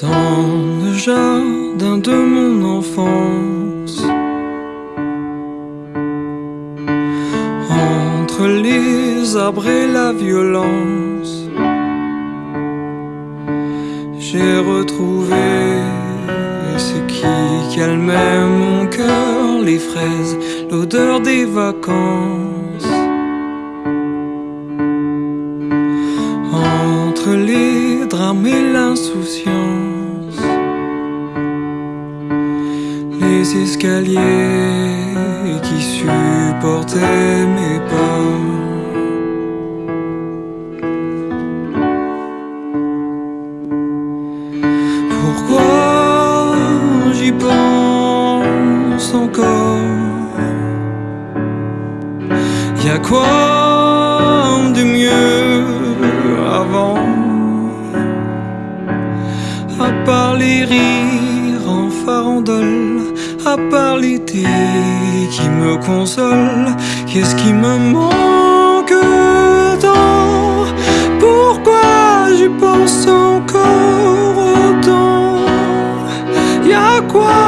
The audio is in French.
Dans le jardin de mon enfance, entre les arbres et la violence, j'ai retrouvé ce qui calmait mon cœur, les fraises, l'odeur des vacances. L'insouciance, les escaliers qui supportaient mes pas. Pourquoi j'y pense encore? Y a quoi de mieux les rires en farandole, à part l'été qui me console, qu'est-ce qui me manque tant? Pourquoi j'y pense encore autant? Y'a quoi